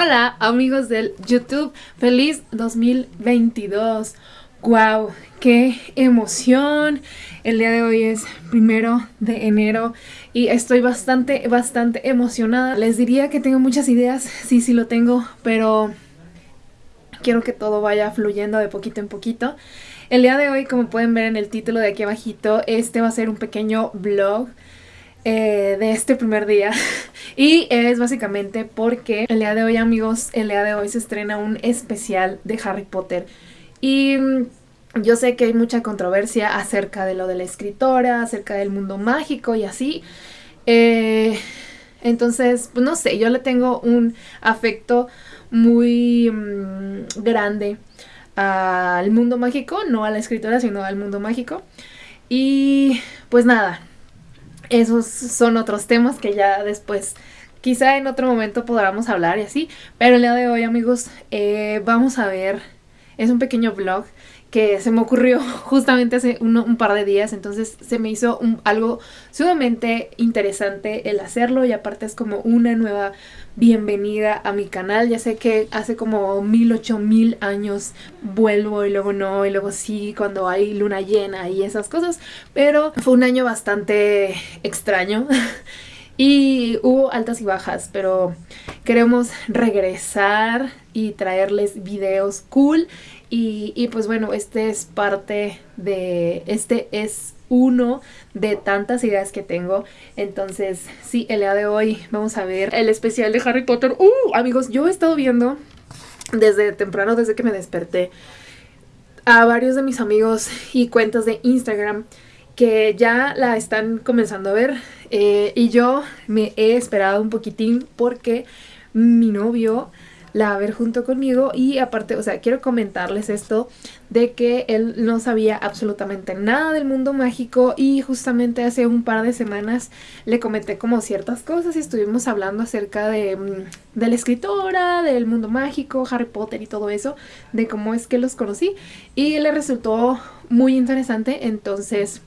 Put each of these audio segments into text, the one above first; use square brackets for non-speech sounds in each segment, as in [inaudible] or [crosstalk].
Hola amigos del YouTube, feliz 2022. Wow, qué emoción. El día de hoy es primero de enero y estoy bastante, bastante emocionada. Les diría que tengo muchas ideas, sí, sí lo tengo, pero quiero que todo vaya fluyendo de poquito en poquito. El día de hoy, como pueden ver en el título de aquí abajito, este va a ser un pequeño vlog eh, de este primer día. [laughs] y es básicamente porque el día de hoy, amigos, el día de hoy se estrena un especial de Harry Potter. Y mm, yo sé que hay mucha controversia acerca de lo de la escritora, acerca del mundo mágico y así. Eh, entonces, pues no sé, yo le tengo un afecto muy mm, grande al mundo mágico, no a la escritora, sino al mundo mágico. Y pues nada, esos son otros temas que ya después, quizá en otro momento podamos hablar y así. Pero el día de hoy, amigos, eh, vamos a ver, es un pequeño vlog que se me ocurrió [laughs] justamente hace un par de días, entonces se me hizo algo sumamente interesante el hacerlo y aparte es como una nueva bienvenida a mi canal. Ya sé que hace como mil, ocho mil años vuelvo y luego no, y luego sí cuando hay luna llena y esas cosas, pero fue un año bastante extraño. [laughs] Y hubo altas y bajas, pero queremos regresar y traerles videos cool. Y, y, pues bueno, este es parte de, este es uno de tantas ideas que tengo. Entonces, sí, el día de hoy vamos a ver el especial de Harry Potter. ¡Uh! Amigos, yo he estado viendo desde temprano, desde que me desperté, a varios de mis amigos y cuentas de Instagram que ya la están comenzando a ver eh, y yo me he esperado un poquitín porque mi novio la va a ver junto conmigo y aparte, o sea, quiero comentarles esto de que él no sabía absolutamente nada del mundo mágico y justamente hace un par de semanas le comenté como ciertas cosas y estuvimos hablando acerca de, mm, de la escritora, del mundo mágico, Harry Potter y todo eso, de cómo es que los conocí y le resultó muy interesante, entonces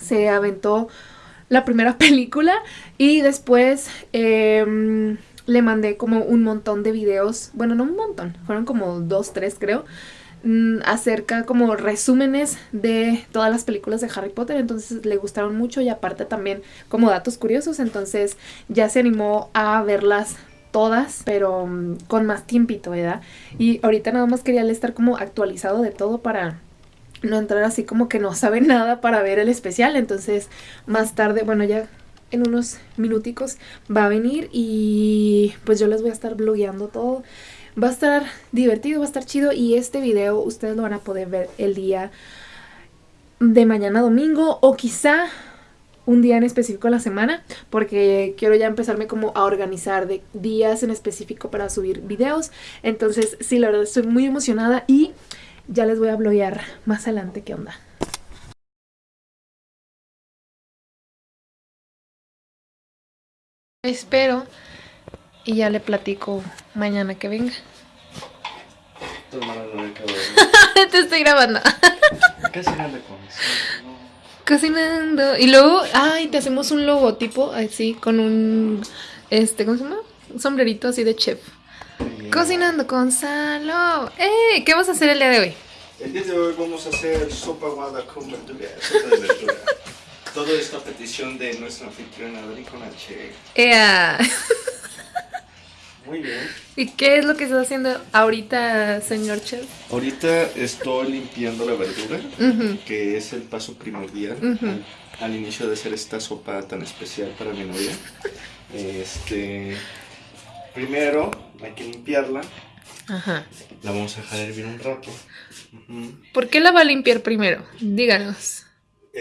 se aventó la primera [laughs] película y después... Eh, le mandé como un montón de videos, bueno, no un montón, fueron como dos, tres creo, mm, acerca como resúmenes de todas las películas de Harry Potter, entonces le gustaron mucho y aparte también como datos curiosos, entonces ya se animó a verlas todas, pero mm, con más tiempito, ¿verdad? Y ahorita nada más quería estar como actualizado de todo para no entrar así como que no sabe nada para ver el especial, entonces más tarde, bueno, ya en unos minuticos va a venir y pues yo les voy a estar blogueando todo. Va a estar divertido, va a estar chido y este video ustedes lo van a poder ver el día de mañana domingo o quizá un día en específico a la semana porque quiero ya empezarme como a organizar de días en específico para subir videos. Entonces sí, la verdad estoy muy emocionada y ya les voy a bloguear más adelante qué onda. Espero y ya le platico mañana que venga. [laughs] Te estoy grabando. [laughs] Cocinando con Cocinando. Y luego, ay, te hacemos un logotipo así con un, este, ¿cómo se llama? Un sombrerito así de chef. Cocinando con Salo. ¡Eh! ¿Qué vamos a hacer el día de hoy? El día de hoy vamos a hacer sopa guada con verdura. Sopa de verdura. [laughs] Todo esto a petición de nuestra anfitriona H. ¡Ea! Muy bien. ¿Y qué es lo que estás haciendo ahorita, señor chef? Ahorita estoy limpiando la verdura, que es el paso primordial al, inicio de hacer esta sopa tan especial para mi novia. Este, primero hay que limpiarla. Ajá. La vamos a dejar hervir un rato. ¿Por qué la va a limpiar primero? Díganos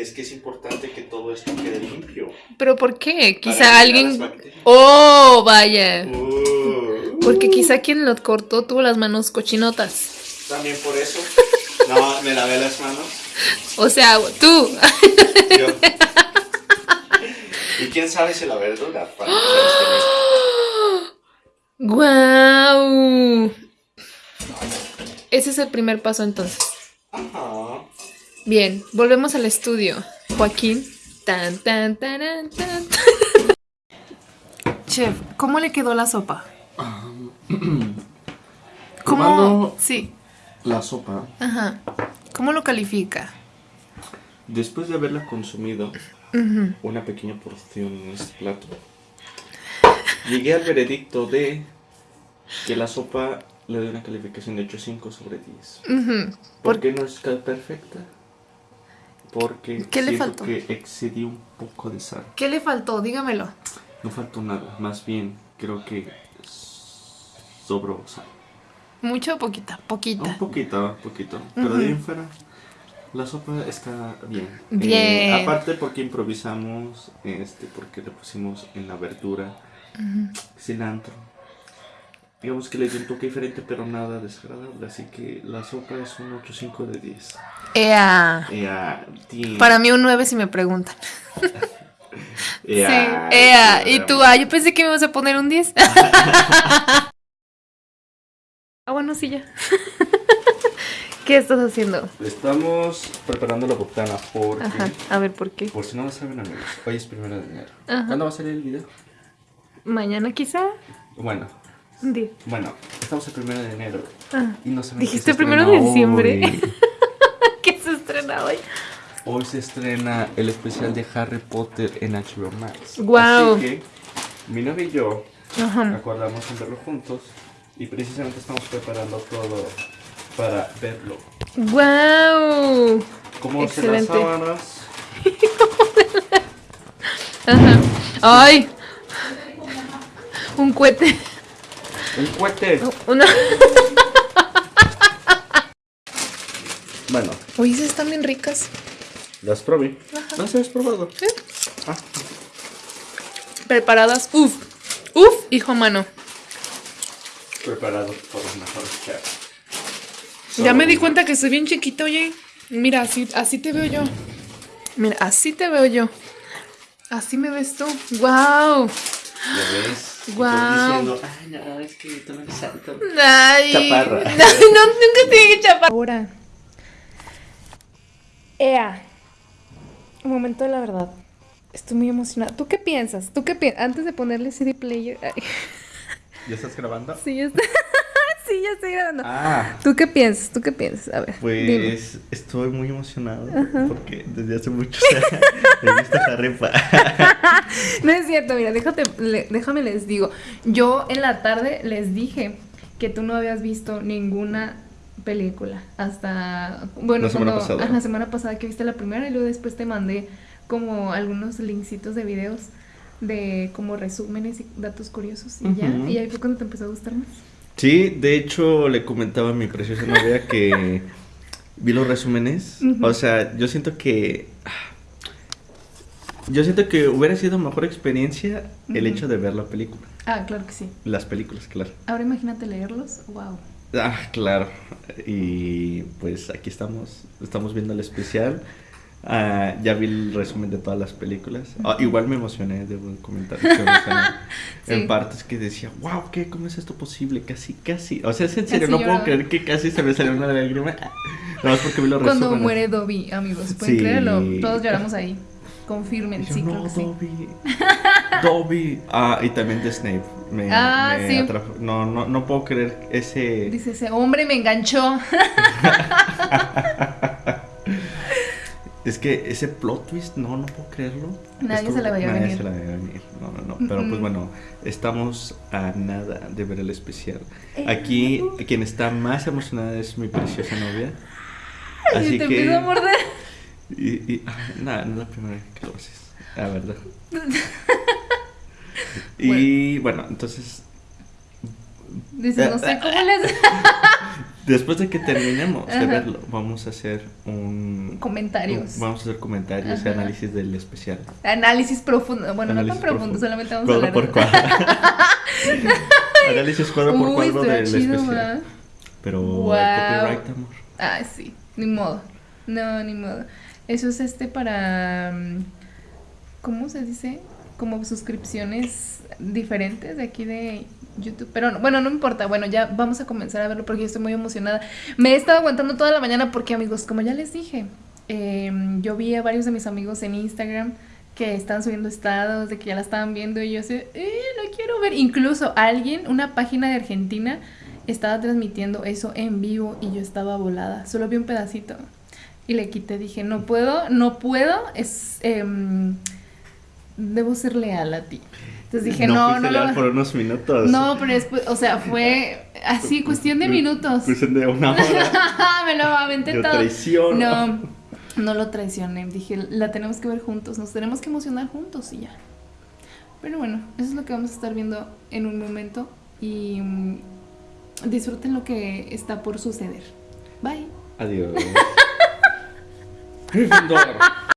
es que es importante que todo esto quede limpio. ¿Pero por qué? Quizá alguien... ¡Oh, vaya! Uh. Porque quizá quien lo cortó tuvo las manos cochinotas. También por eso. No, me lavé las manos. O sea, tú. Yo. ¿Y quién sabe si la verdura? ¡Guau! Ese es el primer paso entonces. Ajá. Bien, volvemos al estudio. Joaquín. Tan, tan, tan, tan, [laughs] Chef, ¿cómo le quedó la sopa? [clears throat] ¿Cómo? Sí. La sopa. Ajá. ¿Cómo lo califica? Después de haberla consumido, una pequeña porción en este plato, llegué al veredicto de que la sopa le doy una calificación de 8.5 sobre 10. ¿Por qué no es perfecta? Porque ¿Qué le faltó? que excedí un poco de sal. ¿Qué le faltó? Dígamelo. No faltó nada, más bien creo que sobró sal. ¿Mucho o poquita? Poquita. Un poquito, poquito. Pero de ahí en fuera, la sopa está bien. Bien. Eh, aparte porque improvisamos, este, porque le pusimos en la verdura cilantro. Digamos que le dio un toque diferente, pero nada desagradable. Así que la sopa es un 8.5 de 10. Ea. Ea. Para mí un 9 si me preguntan. [laughs] Ea. Sí, ea. Y tú, ah, yo pensé que me ibas a poner un 10. [laughs] ah, bueno, sí, ya. [laughs] ¿Qué estás haciendo? Estamos preparando la botana porque... Ajá, a ver, ¿por qué? Por si no lo saben amigos, hoy es primero de enero. ¿Cuándo va a salir el video? Mañana quizá. Bueno, Di. Bueno, estamos el primero de enero. Ah. Y no saben Dijiste qué se primero de diciembre. [laughs] ¿Qué se estrena hoy? Hoy se estrena el especial de Harry Potter en HBO Max. Guau. Así que mi novia y yo Ajá. acordamos en verlo juntos y precisamente estamos preparando todo para verlo. ¡Wow! Como se las sábanas. [laughs] Ajá. ¡Ay! Un cohete. Un cohete. Una. Bueno, Oye, esas están bien ricas. las probé. ¿No se has probado? Ah, Preparadas. Uf. Uf, hijo mano. preparado por los mejores chefs. Ya me di cuenta que soy bien chiquita, oye. Mira, así, así te veo yo. Mira, así te veo yo. Así me ves tú. ¡Wow! ¿Ya ves? Guau. Diciendo, ay, no, es que tú no eres alto. Ay. Chaparra. [laughs] No, nunca te dije chaparra. Ahora. Ea. Un momento de la verdad. Estoy muy emocionada. ¿Tú qué piensas? ¿Tú qué piensas? Antes de ponerle CD player. Ay, ¿Ya estás grabando? sí, ya está. [laughs] sí, ya estoy grabando. Ah, ¿Tú qué piensas? ¿Tú qué piensas? A ver. dime. pues estoy muy emocionado porque desde hace mucho [laughs] he visto Harry [laughs] Potter. No es cierto, mira, déjate, le- déjame les digo. Yo en la tarde les dije que tú no habías visto ninguna película hasta bueno La semana cuando- pasada. la semana pasada que viste la primera y luego después te mandé como algunos linksitos de videos de como resúmenes y datos curiosos y ya y ahí fue cuando te empezó a gustar más. Sí, de hecho le comentaba a mi preciosa novia que vi los resúmenes. O sea, yo siento que... Yo siento que hubiera sido mejor experiencia el hecho de ver la película. Ah, claro que sí. Las películas, claro. Ahora imagínate leerlos. Wow. Ah, claro. Y pues aquí estamos, estamos viendo el especial. Ah, ya vi el resumen de todas las películas. Ah, igual me emocioné, debo comentar. que [laughs] Sí. En partes que decía, wow, ¿qué? ¿Cómo es esto posible? Casi, casi. O sea, es en serio, Casi no puedo lloraba. creer que casi se me salió una lágrima. Nada más porque vi los Cuando resúmenes. muere Dobby, amigos, pueden Sí. creerlo. Todos lloramos ahí. Confirmen, yo, sí, no, claro que sí. Dobby. [laughs] Dobby. Ah, y también de Snape. Me, Ah, me sí. No, no, no puedo creer ese. Dice ese hombre me enganchó. [laughs] Es que ese plot twist, no, no puedo creerlo. Nadie se la veía nadie venir. se la veía venir. No, no, no. Pero pues bueno, estamos a nada de ver el especial. Eh, Aquí, quien está más emocionada es mi preciosa novia. y Así te que. empiezo a morder. Y, y, ay, nada, no es la primera vez que lo haces. La verdad. [laughs] y bueno, entonces. Dice, no sé cómo les. [laughs] Después de que terminemos de verlo, vamos a hacer un. Comentarios. Vamos a hacer comentarios y análisis del especial. Análisis profundo. Bueno, no tan profundo, profundo. solamente vamos a Cuadro hablar. por cuadro. [laughs] Análisis cuadro por cuadro del chido, especial. Pero Wow. copyright, amor. Ah, sí, ni modo. No, ni modo. Eso es este para. mm, ¿Cómo se dice? Como suscripciones diferentes de aquí de YouTube. Pero no- bueno, no importa. Bueno, ya vamos a comenzar a verlo porque yo estoy muy emocionada. Me he estado aguantando toda la mañana porque, amigos, como ya les dije, eh, yo vi a varios de mis amigos en Instagram que estaban subiendo estados de que ya la estaban viendo y yo así, ¡eh, la quiero ver. Incluso alguien, una página de Argentina, estaba transmitiendo eso en vivo y yo estaba volada. Solo vi un pedacito y le quité. Dije, no puedo, no puedo, es, em, debo ser leal a ti. Entonces dije, no, no. no, por unos minutos. No, pero después, o sea, fue así, cuestión de minutos. Cuestión de una hora. [laughs] Me lo aventé Yo todo. traiciono. No, no lo traicioné. Dije, la tenemos que ver juntos, nos tenemos que emocionar juntos y ya. Pero bueno, eso es lo que vamos a estar viendo en un momento y mm, disfruten lo que está por suceder. Bye. Adiós. [laughs]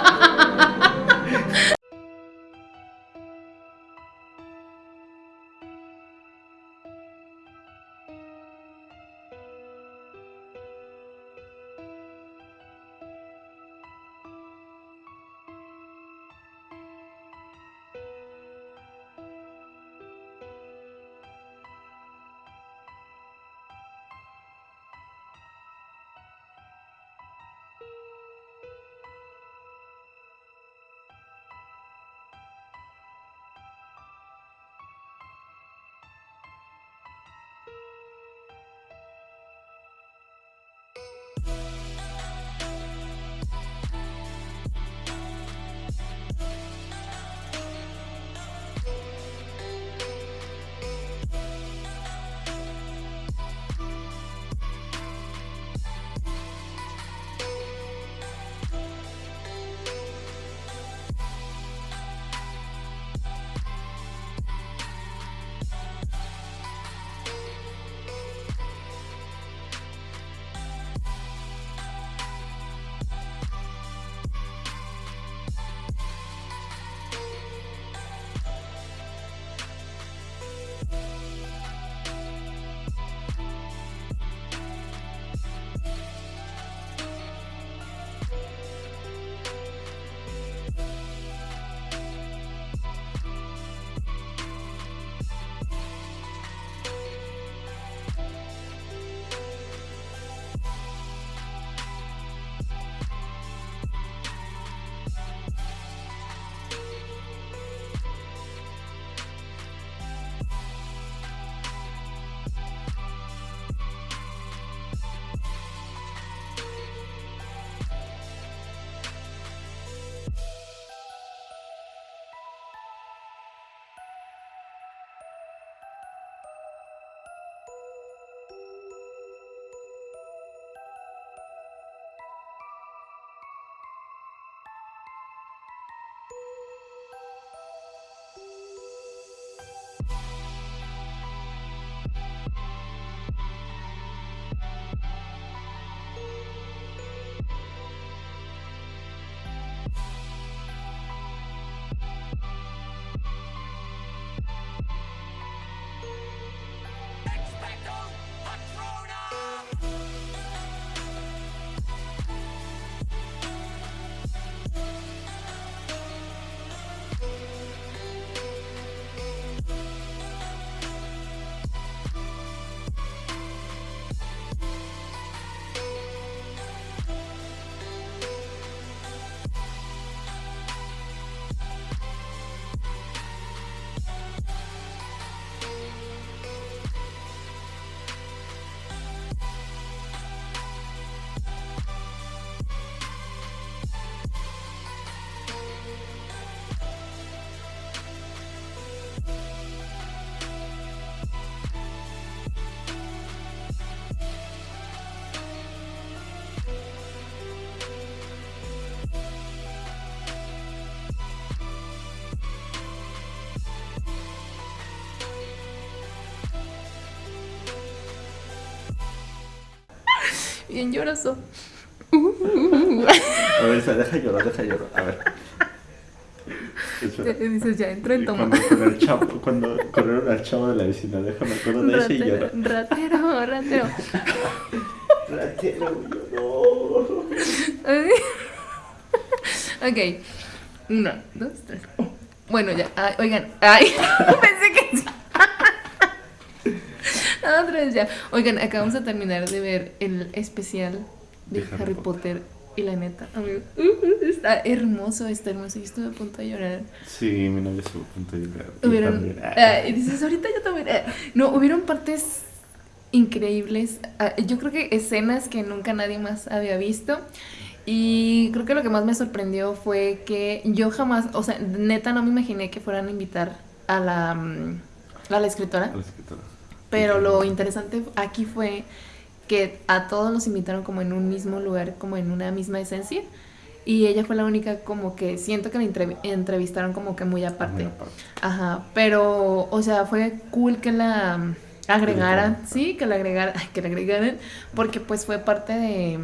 Bien lloroso. A ver, deja llorar, deja llorar. A ver. Dices, ya entró en toma. Cuando, con el chavo, cuando corrieron al chavo de la vecina, déjame acuerdo de ese y Ratero, lloro. ratero, ratero. Ratero, lloró. ok. Uno, dos, tres. Bueno, ya. Ay, oigan. Ay, [laughs] pensé que. Otra vez ya. Oigan, acabamos de terminar de ver el especial de, Harry, Potter. Y la neta, amigo, uh, está hermoso, está hermoso. Yo estuve a punto de llorar. Sí, mi novia estuvo a punto de llorar. Hubieron, ah, y dices, ahorita yo también. Ah, no, hubieron partes increíbles. Ah, yo creo que escenas que nunca nadie más había visto. Y creo que lo que más me sorprendió fue que yo jamás, o sea, neta no me imaginé que fueran a invitar a la, mm, a la escritora. A la escritora. Pero lo interesante aquí fue que a todos los invitaron como en un mismo lugar, como en una misma esencia. Y ella fue la única como que siento que la entrevistaron como que muy aparte. Ajá, pero, o sea, fue cool que la agregaran, sí, que la agregaran, [laughs] que la agregaran, porque pues fue parte de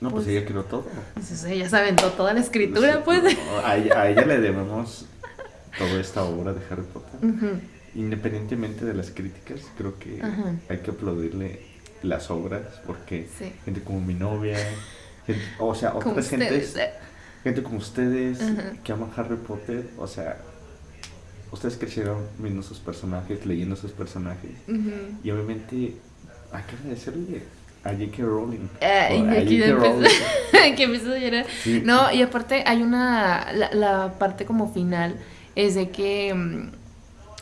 no, pues, pues, ella creó todo. Pues ella se aventó toda la escritura, pues. a, ella, le debemos toda esta obra de Harry Potter. Independientemente de las críticas, creo que hay que aplaudirle las obras porque gente como mi novia, o sea, otras gentes, eh. gente como ustedes que aman Harry Potter, o sea, ustedes crecieron viendo sus personajes, leyendo sus personajes y obviamente hay que agradecerle a J.K. Rowling. Eh, y aquí [laughs] que empezó a llorar. No, y aparte hay una, la, la, parte como final es de que, mm,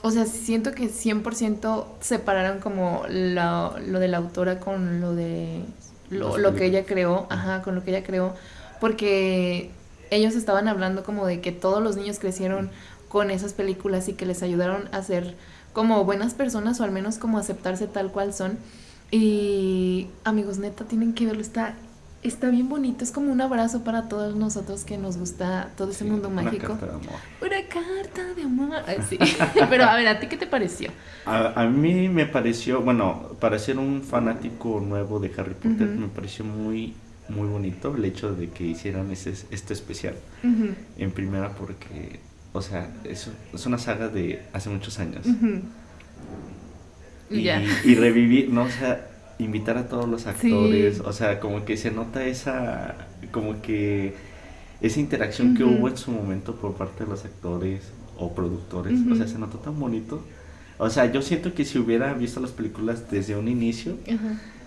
o sea, siento que 100% separaron como lo, lo de la autora con lo de lo, lo que ella creó, ajá, con lo que ella creó, porque ellos estaban hablando como de que todos los niños crecieron con esas películas y que les ayudaron a ser como buenas personas o al menos como aceptarse tal cual son. Y amigos, neta, tienen que verlo. Está, está bien bonito. Es como un abrazo para todos nosotros que nos gusta todo ese mundo mágico. Una carta de amor. Una carta de amor. sí. [laughs] Pero a ver, ¿a ti qué te pareció? A, mí me pareció, bueno, para ser un fanático nuevo de Harry Potter, me pareció muy, muy bonito el hecho de que hicieran ese, este especial. En primera porque, o sea, es, es una saga de hace muchos años y, revivir, ¿no? O sea, invitar a todos los actores, o sea, como que se nota esa, como que esa interacción que hubo en su momento por parte de los actores o productores, o sea, se notó tan bonito. O sea, yo siento que si hubiera visto las películas desde un inicio,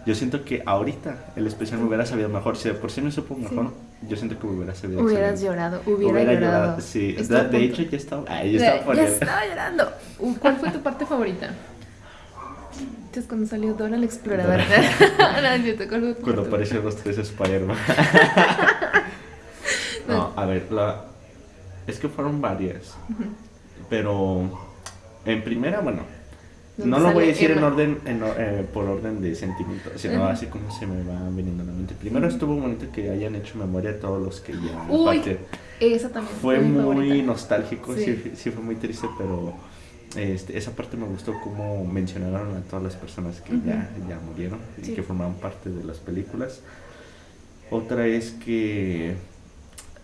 yo siento que ahorita el especial me hubiera sabido mejor. Si de por sí me supo mejor, yo siento que me hubiera sabido Hubieras llorado, hubiera, llorado. Sí, de, hecho ya estaba, ya estaba, ya estaba llorando. [laughs] ¿Cuál fue tu parte favorita? es cuando salió Dora la exploradora. [laughs] cuando aparecieron los tres Spider-Man. [laughs] no, a ver, la... es que fueron varias. Pero en primera, bueno, no lo voy a decir en orden, eh, por orden de sentimiento, sino así como se me va viniendo a la mente. Primero estuvo bonito que hayan hecho memoria a todos los que ya... Uy, esa también fue, muy nostálgico, sí. sí. fue muy triste, pero este, esa parte me gustó como mencionaron a todas las personas que ya, ya murieron y que formaban parte de las películas. Otra es que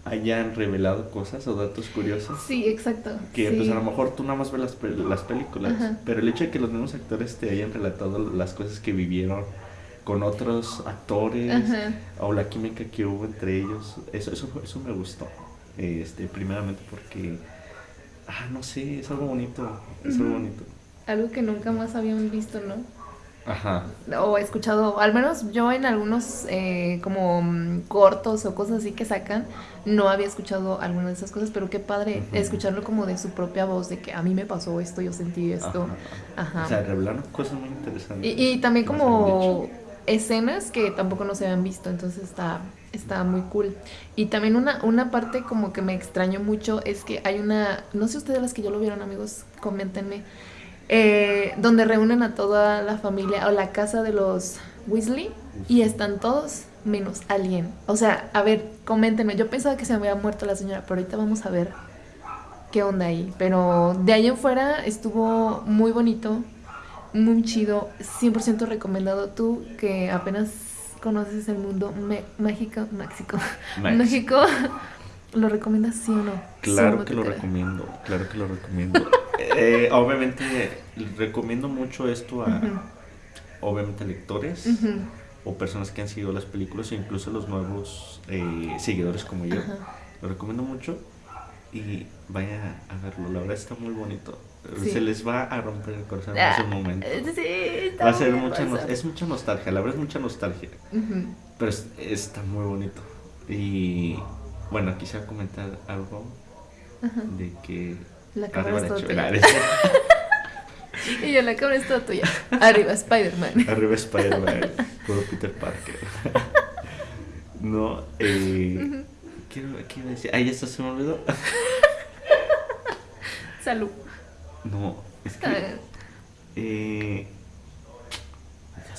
hayan revelado cosas o datos curiosos. Sí, exacto. Que pues a lo mejor tú nada más ves las, las películas, pero el hecho de que los mismos actores te hayan relatado las cosas que vivieron con otros actores o la química que hubo entre ellos, eso, eso, eso me gustó. Este, primeramente porque ah, no sé, es algo bonito, es algo bonito. Algo que nunca más habían visto, ¿no? Ajá. O he escuchado, al menos yo en algunos eh, como mm, cortos o cosas así que sacan, no había escuchado alguna de esas cosas, pero qué padre escucharlo como de su propia voz, de que a mí me pasó esto, yo sentí esto. Ajá. O sea, revelaron cosas muy interesantes. Y, y también como escenas que tampoco no se habían visto, entonces está, está muy cool. Y también una, una parte como que me extrañó mucho es que hay una, no sé ustedes las que yo lo vieron amigos, coméntenme, eh, donde reúnen a toda la familia o la casa de los Weasley y están todos menos alguien. O sea, a ver, coméntenme, yo pensaba que se había muerto la señora, pero ahorita vamos a ver qué onda ahí. Pero de ahí en fuera estuvo muy bonito, muy chido, 100% recomendado tú que apenas conoces el mundo mágico, México, [laughs] México, ¿lo recomiendas sí o no? Claro que lo recomiendo, claro que lo recomiendo. [laughs] Eh, obviamente recomiendo mucho esto a, obviamente, lectores o personas que han seguido las películas o incluso los nuevos eh, seguidores como yo. Lo recomiendo mucho y vaya a verlo, la verdad está muy bonito. Se les va a romper el corazón en ese ah, momento. Sí, Va a ser mucha, es mucha nostalgia, la verdad es mucha nostalgia. Pero está muy bonito. Y bueno, quisiera comentar algo de que... La cámara es toda tuya. [laughs] y yo, la cámara es toda tuya. Arriba Spider-Man. [laughs] Arriba Spider-Man. Puro Peter Parker. [laughs] no, eh... Quiero, quiero decir... Ahí está, se me olvidó. Salud. No, es que... Eh,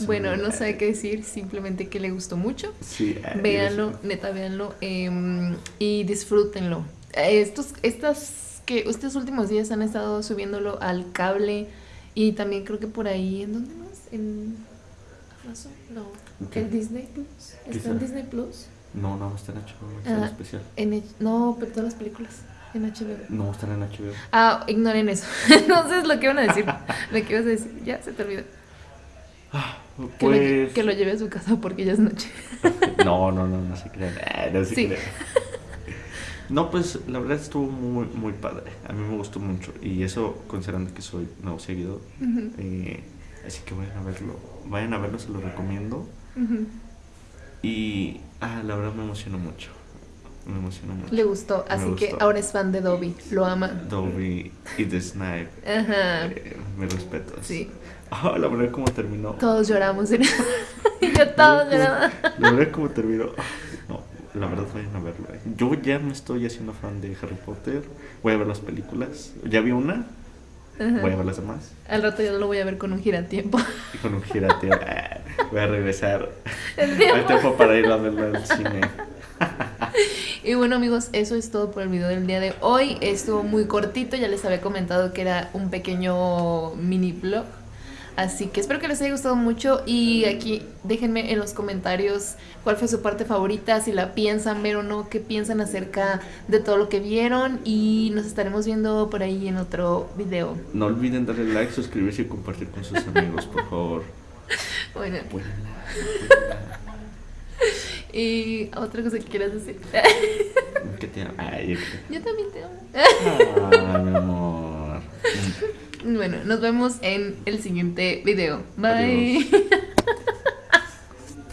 bueno, no sabe qué decir, simplemente que le gustó mucho. Sí, véanlo, neta, véanlo em, y disfrútenlo. Estos, estas que estos últimos días han estado subiéndolo al cable y también creo que por ahí, ¿en dónde más? ¿En Amazon? No. ¿En Disney Plus? ¿Está en Disney Plus? No, no, está en HBO, ah, especial. En, no, pero todas las películas. En HBO. No, están en HBO. Ah, ignoren eso. [laughs] Entonces, lo que iban a decir. [laughs] lo que ibas a decir. Ya, se te olvidó. Ah, pues... que, lo, lleve a su casa porque ya es noche. [laughs] no, no, no, no se crean. Eh, no se sí. No, pues la verdad estuvo muy, muy padre. A mí me gustó mucho. Y eso considerando que soy nuevo seguidor. Eh, así que vayan a verlo. Vayan a verlo, se lo recomiendo. Y ah, la verdad me emocionó mucho. Me emocionó mucho. Le gustó, así que ahora es fan de Dobby. Lo ama. Dobby y The Snipe. Ajá. Eh, me respeto. Sí. Ah, la verdad como terminó. Todos lloramos. [laughs] y yo todos lloramos. La verdad como terminó. No, la verdad vayan a verlo. Eh. Yo ya me estoy haciendo fan de Harry Potter. Voy a ver las películas. Ya vi una. Voy a ver las demás. Al rato ya lo voy a ver con un giratiempo. Y con un giratiempo. Ah, voy a regresar [laughs] al tiempo para ir a verlo al cine. Y bueno amigos, eso es todo por el video del día de hoy. Estuvo muy cortito, ya les había comentado que era un pequeño mini vlog Así que espero que les haya gustado mucho y aquí déjenme en los comentarios cuál fue su parte favorita, si la piensan ver o no, qué piensan acerca de todo lo que vieron y nos estaremos viendo por ahí en otro video. No olviden darle like, suscribirse y compartir con sus amigos, por favor. [laughs] Bueno. [laughs] Y otra cosa que quieras decir. Que te amo. yo, también te amo. Ay, mi amor. Bueno, nos vemos en el siguiente video. Bye.